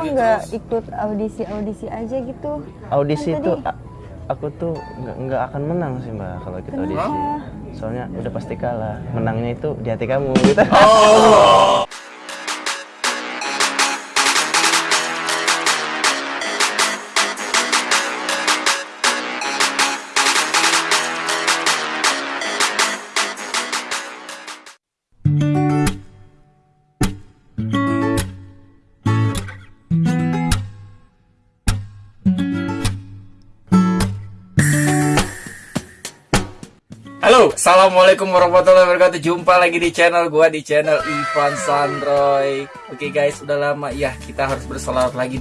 nggak ikut audisi-audisi aja gitu Audisi Kan itu aku tuh nggak nggak akan menang sih mbak kalau ikut audisi. Soalnya udah pasti kalah. Menangnya itu di hati kamu gitu. Halo, assalamualaikum warahmatullahi wabarakatuh. Jumpa lagi di channel gua di channel Ivan Sandroy. Oke guys, udah lama ya kita harus bersolawat lagi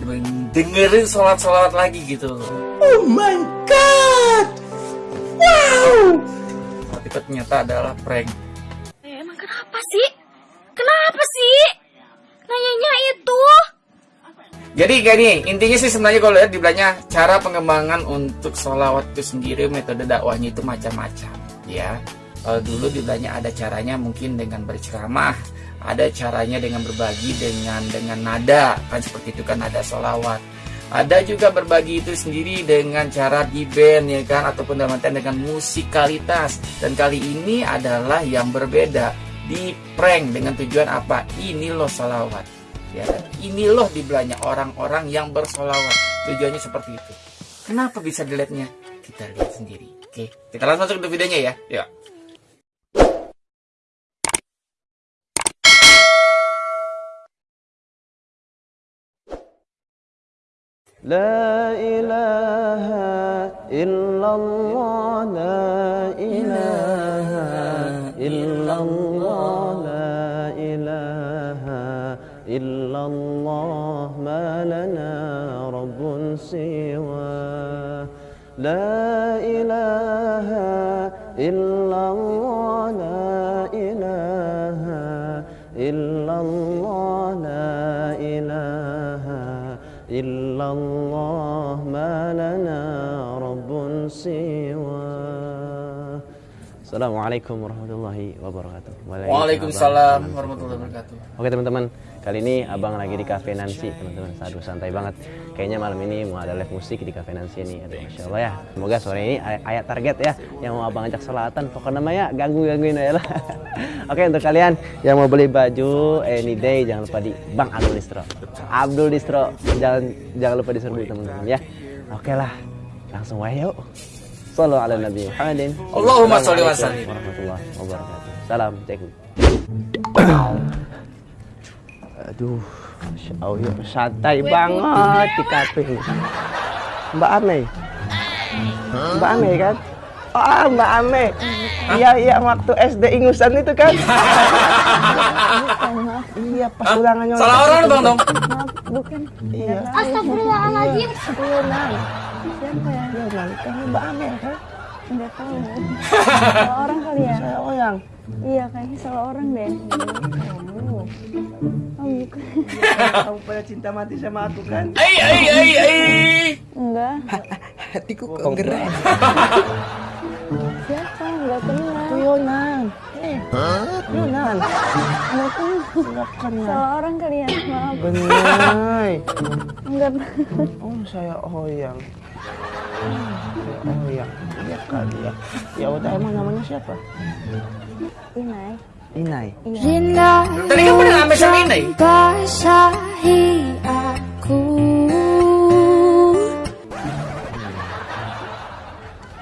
dengerin solawat-solawat lagi gitu. Oh my god, wow. Tapi ternyata adalah prank. Eh, emang kenapa sih? Kenapa sih? Nanyanya itu. Jadi gini, intinya sih sebenarnya kalau lihat di belakangnya cara pengembangan untuk solawat itu sendiri metode dakwahnya itu macam-macam ya. Kalau dulu di belakangnya ada caranya mungkin dengan berceramah, ada caranya dengan berbagi dengan dengan nada kan seperti itu kan nada solawat. Ada juga berbagi itu sendiri dengan cara di band ya kan ataupun dalam dengan musikalitas dan kali ini adalah yang berbeda di prank dengan tujuan apa? Ini loh solawat ya ini loh di belakangnya orang-orang yang bersolawat tujuannya seperti itu kenapa bisa dilihatnya kita lihat sendiri Oke, kita langsung masuk ke videonya ya. Ya. La ilaha illallah la ilaha illallah la ilaha illallah ma lana rabbun siwa la ilaha illallah la ilaha illallah la ilaha illallah ma lana rabbun siwa. Assalamualaikum warahmatullahi wabarakatuh. Waalaikumsalam warahmatullahi wabarakatuh. Oke teman-teman kali ini abang lagi di Cafe Nancy teman-teman. Aduh santai banget. Kayaknya malam ini mau ada live musik di Cafe Nancy ini. Aduh masya Allah ya. Semoga sore ini ay- ayat target ya yang mau abang ajak selatan. Pokoknya namanya ganggu gangguin aja lah. Oke untuk kalian yang mau beli baju anyday jangan lupa di Bang Abdul Distro. Abdul Distro jangan jangan lupa diserbu teman-teman ya. Oke lah, langsung wae yuk. Sallu ala Nabi Muhammadin. Allahumma sholli wa sallim. warahmatullahi wabarakatuh. Salam cekul. Aduh, Masya Allah, santai banget di kafe ini. Mbak Ame. Mbak Ame kan? Ah, Mbak Ame. Iya, iya, waktu SD ingusan itu kan? iya, pas ulangannya. salah orang bang dong maaf bukan Iya. Astagfirullahaladzim. Yonan siapa ya Iya, Bang. kamu Mbak Ame kan? nggak tahu salah orang kali ya Saya Oyang. iya kayaknya salah orang deh oh, oh bukan Kamu pada cinta mati sama aku kan? ai ai ai ai enggak Hatiku kok gerak. siapa nggak kenal Yonan. Eh, Yonan. nggak kenal Nggak kenal. salah orang kali ya maaf Benar. enggak Oh saya Oyang. Oh iya, iya kali ya. Ya udah emang namanya siapa? Inai Inai. Rina tadi kamu udah ngambil sama ini basahi aku.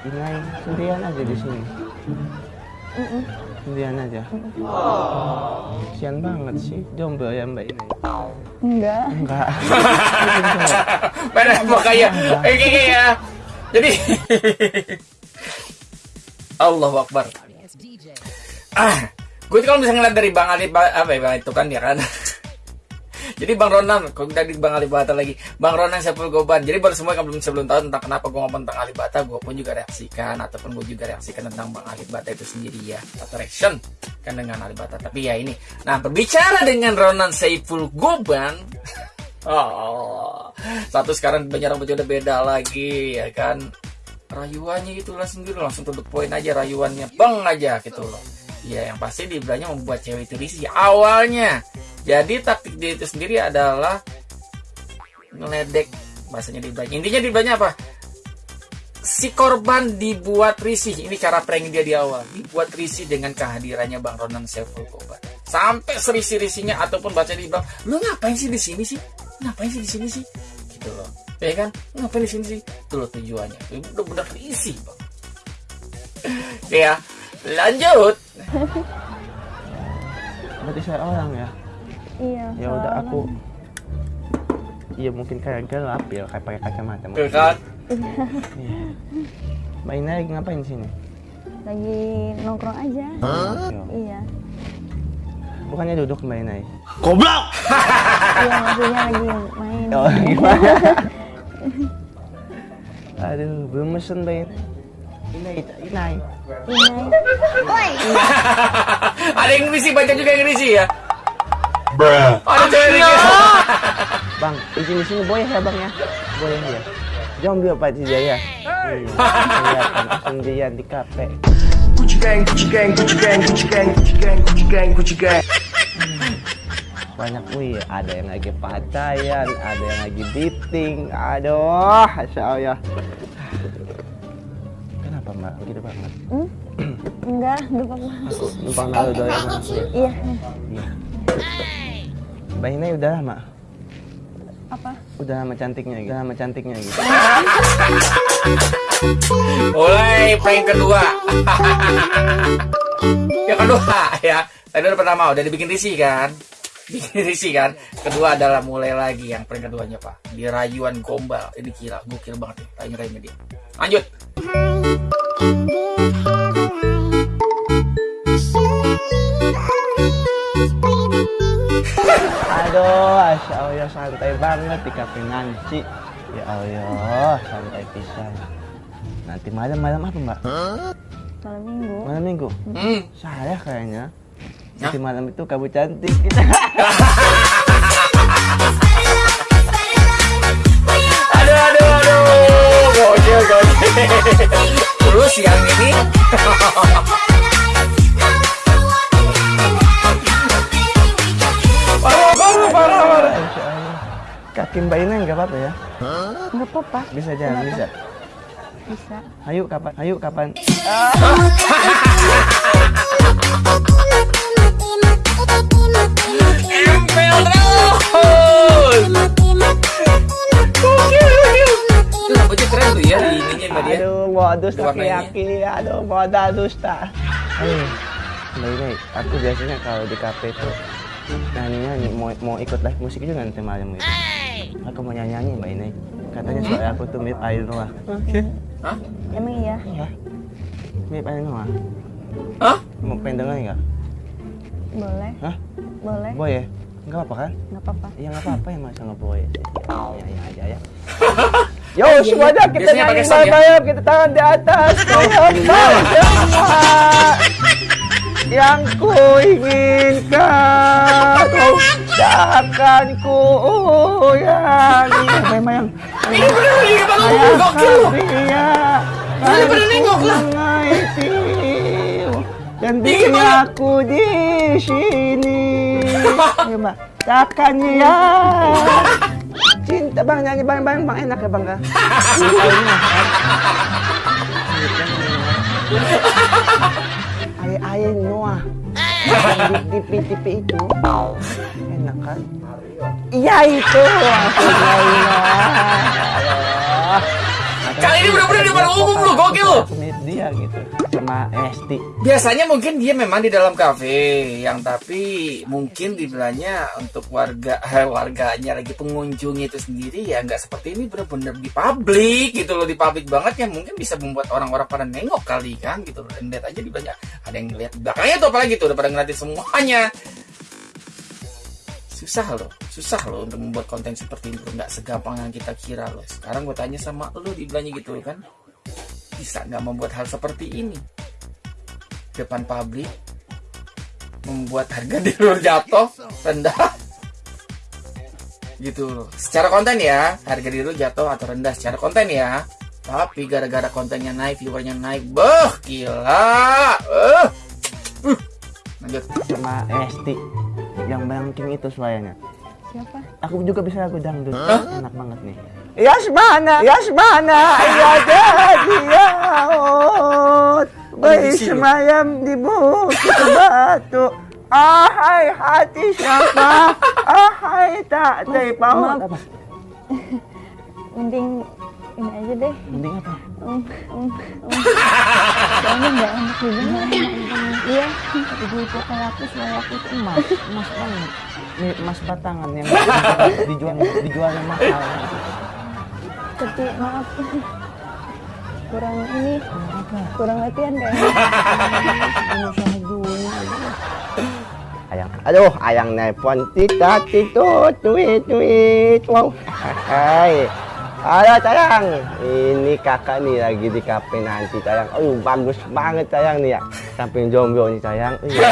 Inai sendirian aja di sini. Sendirian aja. Sian banget sih, jomblo ya Mbak Inai. enggak Enggak. Pada makanya eh kayak ya. Jadi Allahu Akbar. Ah, gue kalau misalnya ngeliat dari Bang Ali apa ya Bang itu kan dia kan. Jadi Bang Ronan, kok dari Bang Ali Bata lagi, Bang Ronan Saiful Goban. Jadi baru semua yang belum sebelum tahu tentang kenapa gue ngomong tentang Ali Bata, gue pun juga reaksikan ataupun gue juga reaksikan tentang Bang Ali Bata itu sendiri ya, atau reaction kan dengan Ali Bata. Tapi ya ini, nah berbicara dengan Ronan Saiful Goban, oh, satu sekarang banyak rambutnya udah beda lagi ya kan. rayuannya itu lah sendiri langsung to the point aja rayuannya bang aja gitu loh ya yang pasti di belanya membuat cewek itu risih awalnya. Jadi taktik dia itu sendiri adalah ngeledek bahasanya di belanya intinya di belanya apa? Si korban dibuat risih. Ini cara prank dia di awal. Dibuat risih dengan kehadirannya bang Ronan Saiful Kobar. Sampai serisi-risinya ataupun baca di bang lu ngapain sih di sini sih? Ngapain sih di sini sih? Gitu loh. Ya kan? Ngapain di sini sih? Itu loh tujuannya. Itu benar-benar risih bang. Ya lanjut Berarti saya orang ya. Iya. Ya udah aku. Iya mungkin kayak gelap ya kayak pakai kacamata. Tuh kan Mbak Ina lagi ngapain di sini? lagi nongkrong aja. Iya. Bukannya duduk Mbak Ina? ya? Iya maksudnya lagi main. Oh gimana? Aduh belum mesen Mbak Ina. Inai, Inai. Ada yang risih baca juga yang risih ya ada cewek Bang, izin di sini boleh ya bang ya? Boleh ya. Jangan biar Pak Jaya. Kelihatan sendirian di kafe. Gucci gang, Gucci gang, Gucci gang, Gucci gang, Gucci gang, Gucci gang, Gucci gang. banyak wih ada yang lagi pacayan ada yang lagi dating aduh Masya Allah Enggak, enggak apa-apa. aku numpang doyan mas Iya. iya mbak Ina udah lama Apa? udah lama cantiknya gitu. Udah lama cantiknya gitu. Mulai prank kedua. Yang kedua ya. Tadi udah pertama udah dibikin risih kan? Bikin risih kan? Kedua adalah mulai lagi yang prank keduanya pak. Di rayuan gombal. Ini gila gokil banget nih. Tanya tanya dia. Lanjut aduh Masya Allah santai banget di kafe Nancy ya Allah santai pisan. Nanti malam-malam apa mbak? Malam minggu. malam minggu? Hmm. saya kayaknya. Nanti malam itu kamu cantik. Kita aduh aduh aduh. Gokil gokil. Terus yang ini Kaki Mbak Ina nggak apa-apa ya? Enggak apa-apa. Bisa jalan, bisa. Bisa. Ayo kapan? Ayo kapan? Empel terus. Rambutnya keren tuh ya di ininya mbak dia. Aduh, modus laki-laki. Aduh, modal dusta. Ayo, Mbak Ina, aku biasanya kalau di kafe itu nyanyi-nyanyi, mau, mau ikut live musik juga nanti malam gitu. Aku mau nyanyi-nyanyi Mbak Ina. Katanya suara aku tuh mirip Ayu Noah. Hah? Emang iya? Iya. Mirip Ayu Noah. Hah? Mau pengen denger nggak? Boleh. Hah? Boleh. Boy ya? Nggak apa-apa kan? Enggak apa-apa. Ya nggak apa-apa ya masa nggak boleh sih. Ya, ya aja ya. Yo semuanya kita Biasanya nyanyi sound ya? kita tangan di atas semua yang ku inginkan oh, takkan ku uyangi memang Ini bener lagi kepala gue gokil loh. Iya, Ini bener nengok lah. dan bila aku di sini, Ayo, Mbak. Takkan ya. Cinta bang nyanyi bang bang bang enak ya bang kak. Ayah ayah Noah. Di TV TV itu enak kan? Iya itu. Iya. Kali ini bener-bener di depan umum lu, gokil lu. Dia gitu sama Esti. Biasanya mungkin dia memang di dalam kafe, yang tapi mungkin dibilangnya untuk warga eh, warganya lagi pengunjungnya itu sendiri ya nggak seperti ini bener-bener di publik gitu loh di publik banget ya mungkin bisa membuat orang-orang pada nengok kali kan gitu loh dan lihat aja dibilangnya ada yang ngeliat belakangnya tuh apalagi tuh udah pada ngeliatin semuanya susah loh susah loh untuk membuat konten seperti itu nggak segampang yang kita kira loh sekarang gue tanya sama lo dibilangnya gitu kan bisa nggak membuat hal seperti ini depan publik membuat harga di luar jatuh rendah gitu loh secara konten ya harga di luar jatuh atau rendah secara konten ya Tapi gara-gara kontennya naik, viewernya naik, beh gila. Eh. Uh. Lanjut. Sama Esti yang banking itu suaranya. Siapa? Aku juga bisa lagu dangdut. Enak banget nih. Yasmana, Yasmana, ya jadi yaut. Bersemayam di bukit batu. Ahai hati siapa? Ahai tak terpaut. Mending ini aja deh. Mending apa? Um, um, um. Soalnya nggak enak didengar. Iya. Ibu-ibu kayak aku suara aku tuh emas, emas banget. Emas batangan yang dijual dijualnya mahal. Tapi maaf. Kurang ini. Kurang latihan kayaknya. Usaha dulu. Ayang, aduh, ayang nelpon tita tito tweet tweet wow. Hai. Halo sayang, ini kakak nih lagi di kafe nanti sayang. Aduh bagus banget sayang nih ya. Samping jomblo nih sayang. Iya,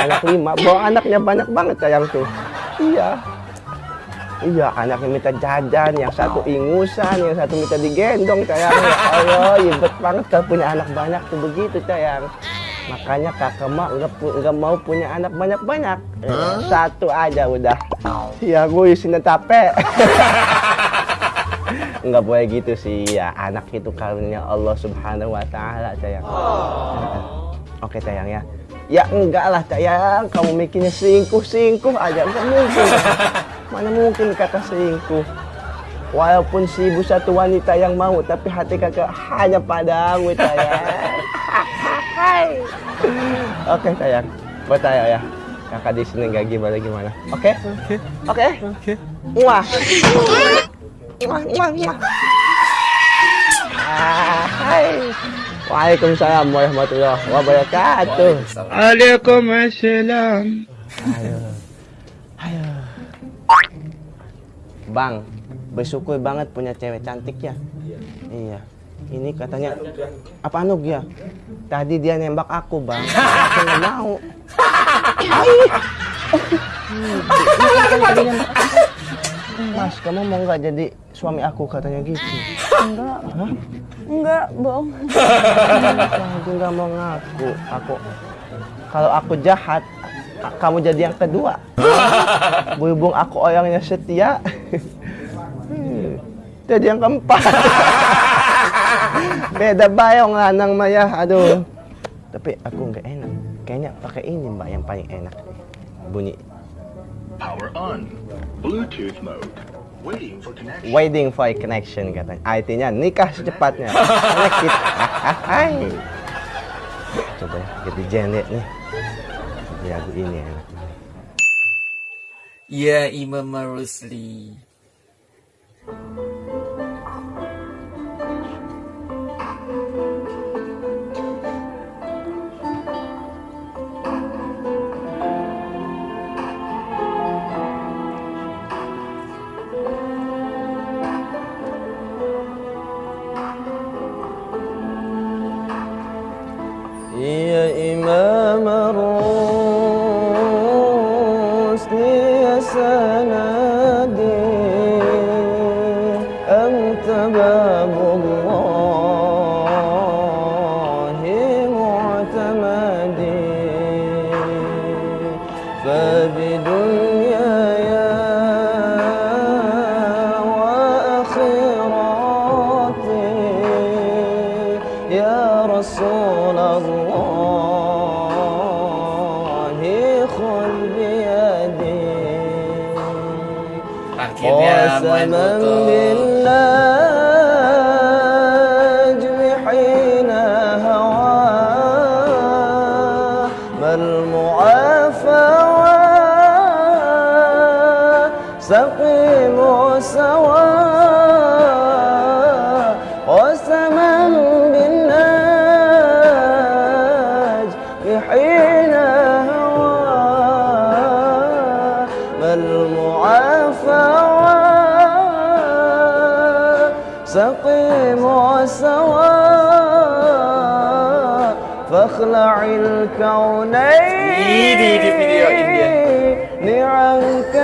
anak lima, bawa anaknya banyak banget sayang tuh. Iya. Iya, anaknya minta jajan, yang satu ingusan, yang satu minta digendong sayang. Ya Allah, ribet banget kalau punya anak banyak tuh begitu sayang. Makanya kakak mah nggak nggak mau punya anak banyak-banyak. Satu aja udah. Ya gue isinya tape. Nggak boleh gitu sih ya. Anak itu karunia Allah Subhanahu Wa Taala sayang. Oke sayang ya. Ya enggak lah sayang. Kamu mikirnya selingkuh aja nggak mungkin. Mana mungkin kakak selingkuh. Walaupun si ibu satu wanita yang mau, tapi hati kakak hanya padamu sayang. Oke sayang, bertanya ya. Kakak di sini nggak gimana gimana. Oke? Oke. Oke. Muah, Ah. Waalaikumsalam warahmatullahi wabarakatuh. Waalaikumsalam. Ayo. Ayo. Bang, bersyukur banget punya cewek cantik ya. Iya. Ini katanya apa Anug ya? Tadi dia nembak aku, Bang. Aku nggak mau. Mas, kamu mau nggak jadi suami aku katanya gitu? Enggak. Enggak, bohong. Aku nggak mau ngaku. Aku kalau aku jahat, kamu jadi yang kedua. Berhubung aku orangnya setia, hmm, jadi yang keempat. Beda bayong lanang Maya, aduh. Tapi aku nggak enak. Kayaknya pakai ini mbak yang paling enak. Bunyi Power on. Bluetooth mode. Waiting for connection. waiting for a connection katanya. Artinya nikah secepatnya. Connected. Hai. Coba ya, ganti genre nih. Lagu ini enak. Ya Imam Rusli. سقيموا سواء قسما بالناج حين هوى ما المعافى سقيموا سواء فاخلع الكونين نعمك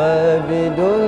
فبدون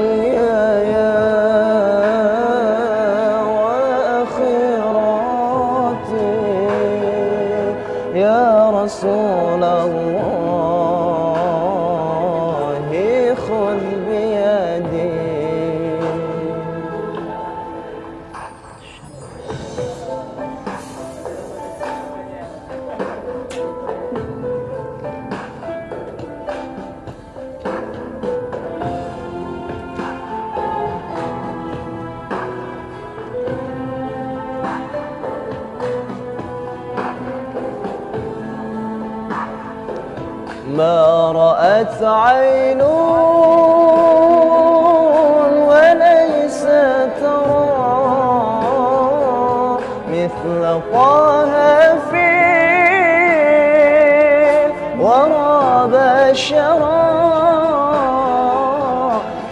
بشرا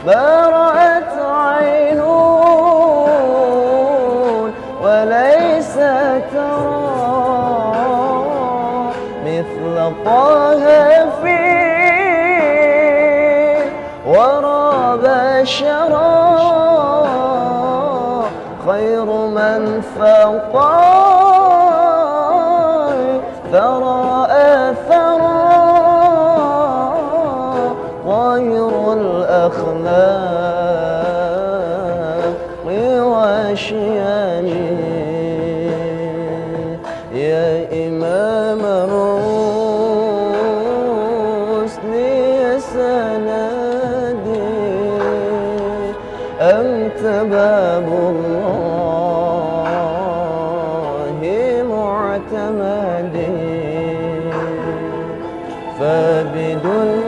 ما رأت عين وليس ترى مثل طه في ورى بشرا خير من فوق فبدنياي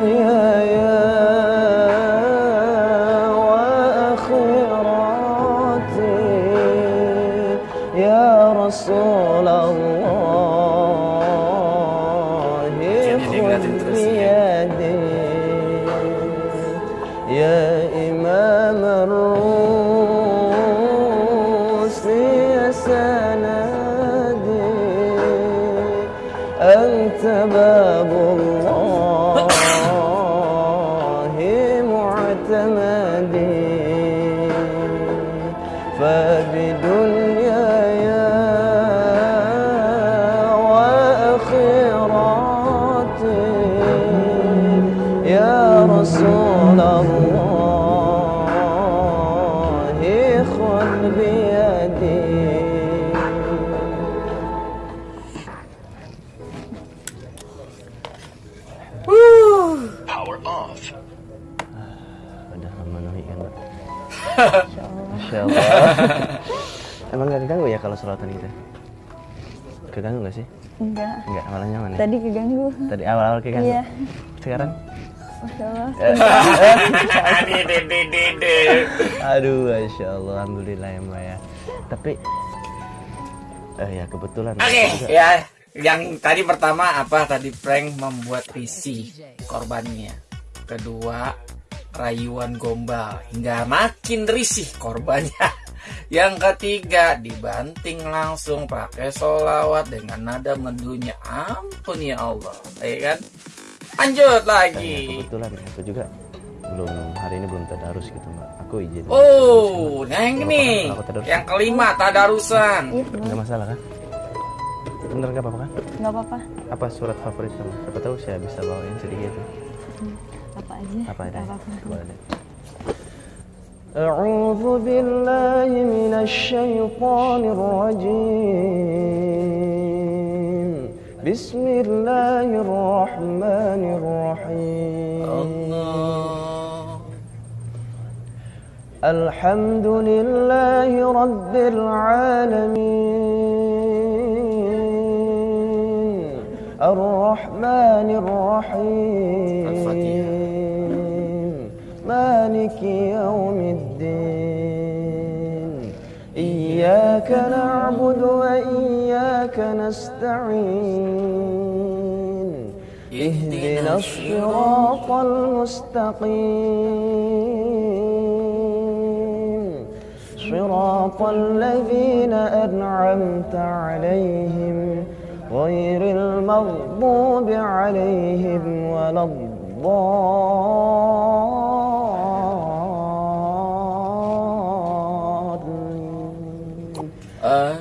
بيدي Power off. Udah memenuhi kan, Mbak? Masya Allah. Emang gak keganggu ya kalau selawatan kita? Keganggu gak sih? Enggak. Enggak, malah nyaman ya? Tadi keganggu. Tadi awal-awal keganggu? Iya. Sekarang? Masya Allah. Dede, dede, dede. Aduh, Masya Allah. Alhamdulillah ya Mbak ya. Tapi, eh ya kebetulan. Oke, ya. Yang tadi pertama apa? Tadi prank membuat risih korbannya. Kedua, rayuan gombal hingga makin risih korbannya. Yang ketiga, dibanting langsung pakai solawat dengan nada mendunya. Ampun ya Allah, ya kan? Lanjut Eh, lagi. kebetulan aku juga belum hari ini belum tadarus gitu Mbak. Aku izin. Oh, nah yang Nggak ini, apa-apa, aku tadarus. yang kelima tadarusan. Iya, Nggak masalah kan? Bener nggak apa-apa kan? nggak apa-apa. Apa surat favorit kamu? Siapa tahu saya bisa bawain sedikit. Apa aja. Apa ada? Nggak apa-apa. Boleh deh. أعوذ بالله من الشيطان الرجيم بسم الله الرحمن الرحيم. الحمد لله رب العالمين. الرحمن الرحيم. مالك يوم الدين. إياك نعبد وإياك نستعين. اهدنا الصراط المستقيم. صراط الذين أنعمت عليهم غير المغضوب عليهم ولا الضالين.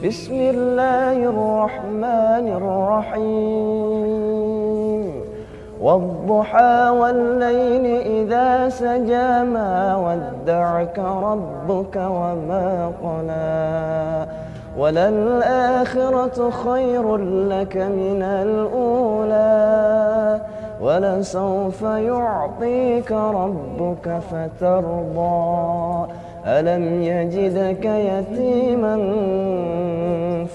بسم الله الرحمن الرحيم. والضحى والليل إذا سجى ما ودعك ربك وما قلى. وللآخرة خير لك من الأولى. ولسوف يعطيك ربك فترضى. ألم يجدك يتيما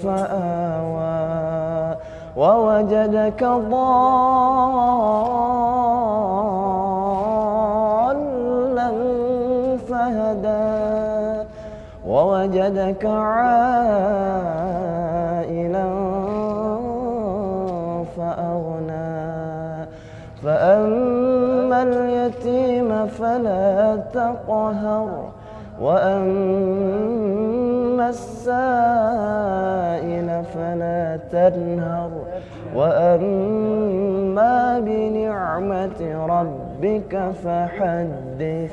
فآوى ووجدك ضالا فهدى ووجدك عائلا فأغنى فأما اليتيم فلا تقهر وأما السائل فلا تنهر. وأما بنعمة ربك فحدث.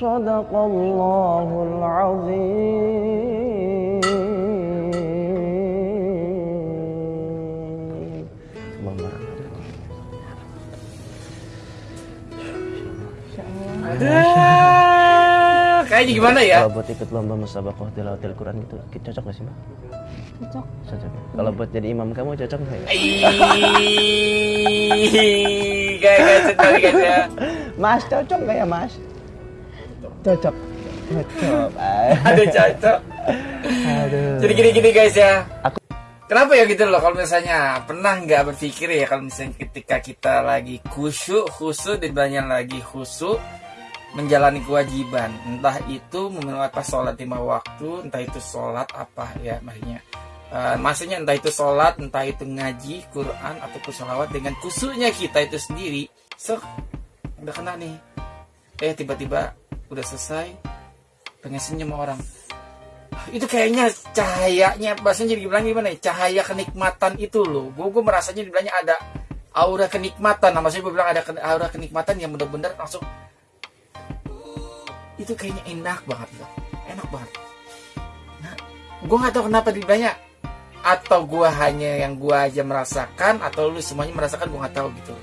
صدق الله العظيم. Aduh, kayaknya gimana ya? Kalau buat ikut lomba musabakoh tilawatil Quran itu cocok gak sih mbak? Cocok. Cocok. ya? Kalau buat jadi imam kamu cocok nggak ya? Ih, kayak sekali guys ya. Mas cocok nggak ya mas? Cocok. Cocok. Aduh cocok. Aduh. Jadi gini-gini guys ya. Aku- Kenapa ya gitu loh kalau misalnya pernah nggak berpikir ya kalau misalnya ketika kita lagi khusyuk khusyuk dan banyak lagi khusyuk menjalani kewajiban. Entah itu apa sholat lima waktu entah itu sholat apa ya maksudnya. Eh, maksudnya entah itu sholat entah itu ngaji Quran ataupun sholawat dengan khusyuknya kita itu sendiri. So udah kena nih. Eh tiba-tiba udah selesai pengen senyum orang. Itu kayaknya cahayanya bahasanya jadi gimana ya? Cahaya kenikmatan itu loh. Gue gue merasanya dibilangnya ada aura kenikmatan. Nah maksudnya gue bilang ada aura kenikmatan yang bener-bener langsung itu kayaknya enak banget loh enak banget. Nah gue nggak tahu kenapa dibilangnya atau gue hanya yang gue aja merasakan atau lu semuanya merasakan? Gue nggak tahu gitu.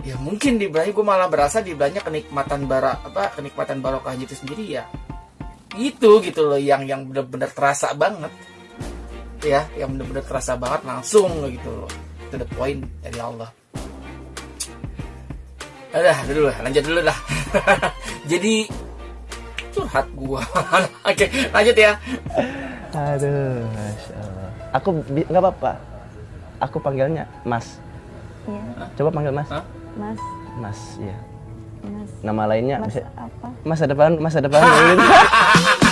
Ya mungkin dibilangnya gue malah berasa dibilangnya kenikmatan bara apa kenikmatan barokahnya itu sendiri ya. Itu gitu loh yang yang bener-bener terasa banget. Ya yang bener-bener terasa banget langsung gitu loh. To the point dari Allah. Udah, dulu lah, lanjut dulu dah. Jadi curhat gua. Oke, lanjut ya. Aduh, masya Allah. Aku nggak apa-apa. Aku panggilnya Mas. Iya. Coba panggil Mas. Hah? Mas. Mas, ya. Mas. Nama lainnya Mas bisa apa? masa depan, masa depan.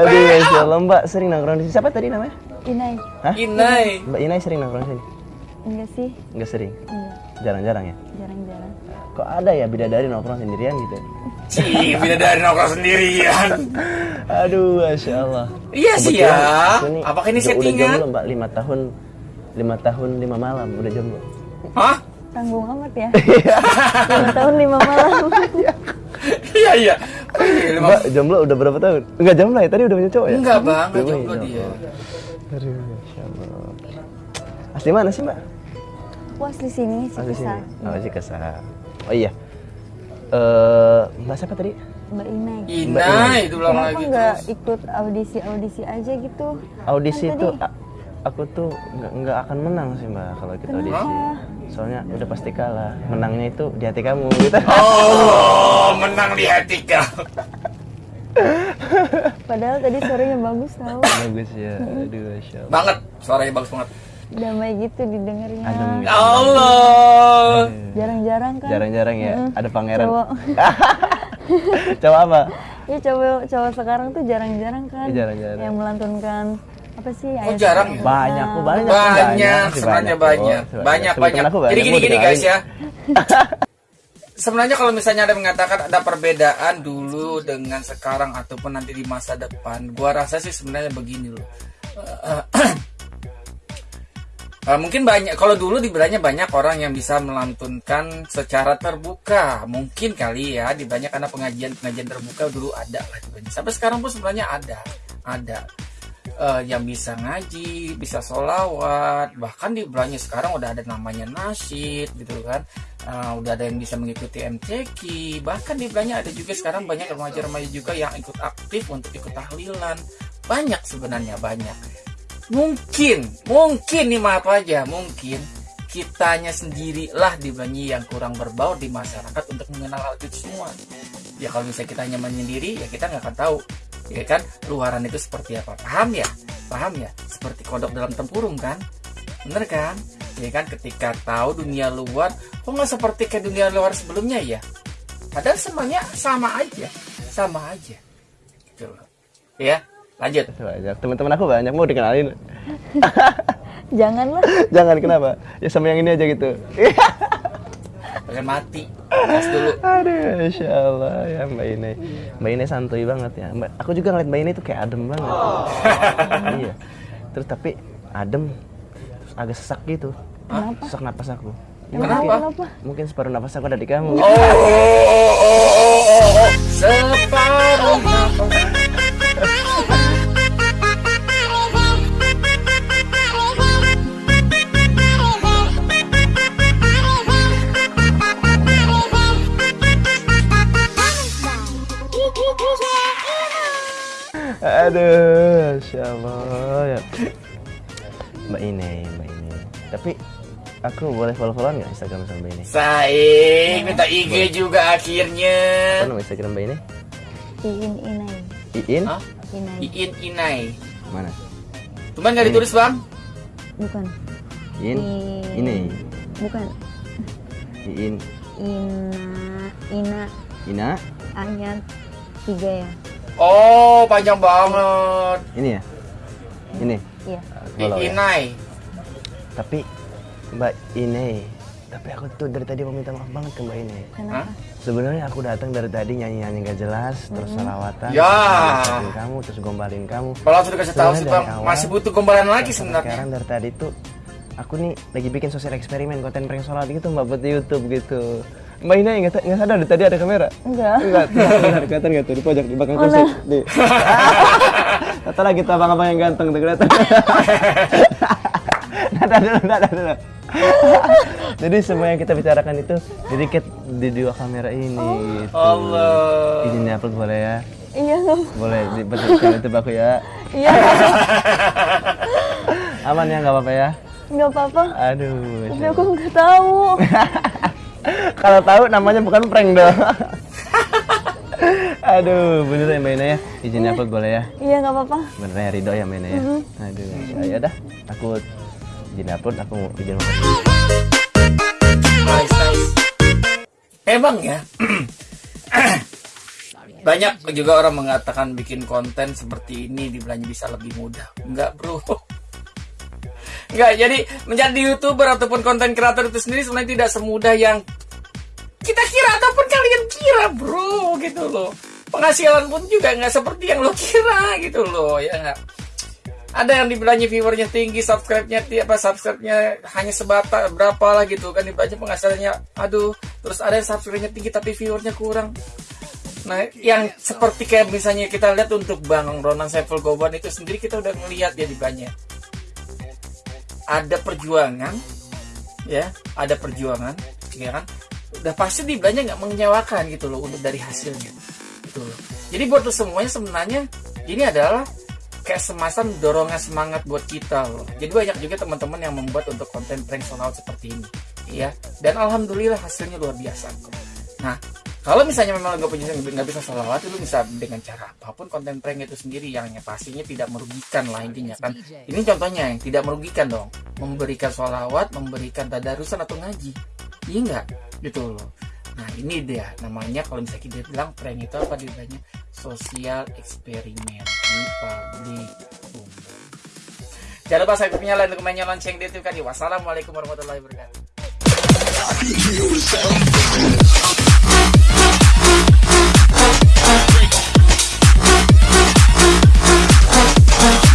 Aduh, masya Allah. Mbak sering nongkrong di sini. Siapa tadi namanya? Inai. Hah? Inai. Mbak Inai sering nongkrong di sini? Enggak sih. Enggak sering. Enggak. Jarang-jarang ya. Jarang-jarang. Kok ada ya bidadari nongkrong sendirian gitu? Cih, beda dari nongkrong sendirian. Aduh, masya Allah. Iya sih ya. Apakah ini udah- Udah settingan? jomblo mbak, lima tahun, lima tahun lima malam udah jomblo. Hah? Tanggung amat ya. Lima tahun lima malam. Iya iya. Oh, iya, Mbak jomblo udah berapa tahun? Enggak jomblo ya? Tadi udah punya cowok ya? Enggak bang, enggak jomblo ya, dia. Aduh, masya Allah. Asli mana sih mbak? Aku asli sini sih Asli sini. kesal. Oh, asli kesal. Oh iya. Eh, mbak siapa tadi? Mbak Inai. Inai itu ulang Kenapa lagi nggak ikut audisi-audisi aja gitu? Audisi Kan itu aku tuh nggak nggak akan menang sih mbak kalau ikut audisi. Soalnya udah pasti kalah. Menangnya itu di hati kamu gitu. Oh, menang di hati kau. Padahal tadi suaranya bagus tau. Bagus ya. Aduh, masya Allah. Banget, suaranya bagus banget. Damai gitu didengarnya. Adem gitu. Ya Allah. Jarang-jarang kan. Jarang-jarang ya. Mm, Ada pangeran. Cowok. Coba apa? ya cowok cowok sekarang tuh jarang-jarang kan Iya, jarang-jarang. yang melantunkan apa sih Oh, jarang ya? banyak kok banyak banyak, sebenarnya banyak, Sebenarnya. banyak, Temen-temen banyak. banyak, Jadi gini gini guys ya. Sebenarnya kalau misalnya ada yang mengatakan ada perbedaan dulu dengan sekarang ataupun nanti di masa depan, gua rasa sih sebenarnya begini loh. Eh, mungkin banyak kalau dulu dibilangnya banyak orang yang bisa melantunkan secara terbuka mungkin kali ya dibilangnya karena pengajian pengajian terbuka dulu ada lah sampai sekarang pun sebenarnya ada ada eh, yang bisa ngaji bisa solawat bahkan dibilangnya sekarang udah ada namanya nasyid gitu kan. Eh, udah ada yang bisa mengikuti MCQ bahkan dibilangnya ada juga sekarang banyak remaja-remaja juga yang ikut aktif untuk ikut tahlilan. Banyak sebenarnya banyak. Mungkin mungkin nih maaf aja mungkin kitanya sendirilah dibanyi yang kurang berbaur di masyarakat untuk mengenal hal itu semua. Ya kalau misalnya kita nyaman sendiri ya kita nggak akan tahu ya kan? Luaran itu seperti apa? Paham ya? Paham ya? Seperti kodok dalam tempurung kan? Bener kan? Ya kan? Ketika tahu dunia luar kok nggak seperti kayak dunia luar sebelumnya ya? Padahal semuanya sama aja. Sama aja. Gitu loh. Ya lanjut. Banyak. Teman-teman aku banyak mau dikenalin. Janganlah jangan kenapa? Ya sama yang ini aja gitu Pengen mati. Gas dulu. Aduh insya Allah ya mbak Ine. Mbak Ine santuy banget ya. Mbak, aku juga ngeliat mbak Ine tuh kayak adem banget. Iya. Terus tapi adem terus agak sesak gitu. Sesak napas aku. Kenapa? mungkin- kenapa? Mungkin separuh napas aku ada di kamu. Oh, oh, oh, oh, oh, oh. separuh nafas Aduh, Masya Allah ya. Mbak Ine, Mbak Ine. Tapi aku boleh follow-followan nggak Instagram sama Mbak Ine? Saing minta IG juga akhirnya Apa nama Instagram Mbak Ine? iin inai Iin? Hah? inai Iin Inai Mana? Cuman nggak ditulis bang bukan Iin? I- Ine? bukan Iin? ina ina Ina? ayat tiga ya Oh panjang banget Ini ya? Ini? iya follow ya. Inai Tapi Mbak Ine, tapi aku tuh dari tadi mau minta maaf banget ke Mbak Ine. kenapa Sebenarnya aku datang dari tadi nyanyi-nyanyi gak jelas, terus salawatan, Ya. terus kamu, terus gombalin kamu. Kalau sudah kasih tahu sih bang dari awal, Masih butuh gombalan lagi sebenarnya Sekarang dari tadi tuh aku nih lagi bikin sosial eksperimen konten prank sholat gitu mbak buat di YouTube gitu. Mbak Ina nggak nggak sadar dari tadi ada kamera. enggak Enggak, kelihatan kelihatan nggak tuh di pojok di belakang Oh, kursi. nah. Nih. Kata lagi kita abang-abang yang ganteng tuh kelihatan. Nada dulu, nada dulu. Jadi semua yang kita bicarakan itu dediket di dua kamera ini. gitu. Allah Izin upload boleh ya? iya Boleh di di YouTube aku ya. iya Aman ya nggak apa-apa ya? nggak apa-apa Aduh. tapi aku nggak tahu Kalau tahu namanya bukan prank dong. Aduh, bener ya Mbak Ina ya? Izin upload boleh ya? iya nggak apa-apa Bener ya Ridho ya Mbak Ina ya? Aduh, ya dah. Aku izin upload, aku izin upload. Nice, nice. Emang ya Banyak juga orang mengatakan bikin konten seperti ini dibilangnya bisa lebih mudah Enggak bro Enggak, jadi menjadi youtuber ataupun konten kreator itu sendiri sebenarnya tidak semudah yang kita kira ataupun kalian kira bro gitu loh. Penghasilan pun juga nggak seperti yang lo kira gitu loh ya nggak? Ada yang dibilangnya viewernya tinggi subscribe-nya ti- apa subscribe-nya hanya sebatas berapa lah gitu kan dibilangnya penghasilannya aduh terus ada yang subscribe-nya tinggi tapi viewernya kurang. Nah yang seperti kayak misalnya kita lihat untuk Bang Ronan Saiful Goban itu sendiri kita udah ngelihat ya dibilangnya ada perjuangan ya ada perjuangan ya kan? Udah pasti dibilangnya nggak menyewakan gitu loh untuk dari hasilnya. Gitu loh. Jadi buat lo semuanya sebenarnya ini adalah kayak semacam dorongan semangat buat kita loh. Jadi banyak juga teman-teman yang membuat untuk konten prank seperti ini ya. Dan alhamdulillah hasilnya luar biasa. Nah kalau misalnya memang nggak punya nggak bisa salawat itu bisa dengan cara apa pun konten prank itu sendiri yang pastinya tidak merugikan lah intinya kan? Iya, iya. Ini contohnya yang tidak merugikan dong. Memberikan salawat memberikan tadarusan atau ngaji. Iya nggak? Gitu loh. Nah ini dia. Namanya kalau misalnya kita bilang prank itu apa? Dibilangnya sosial eksperimen di publik. Jangan lupa subscribe-nya, like, komennya, lonceng di YouTube kan. Wassalamualaikum warahmatullahi wabarakatuh. Bye.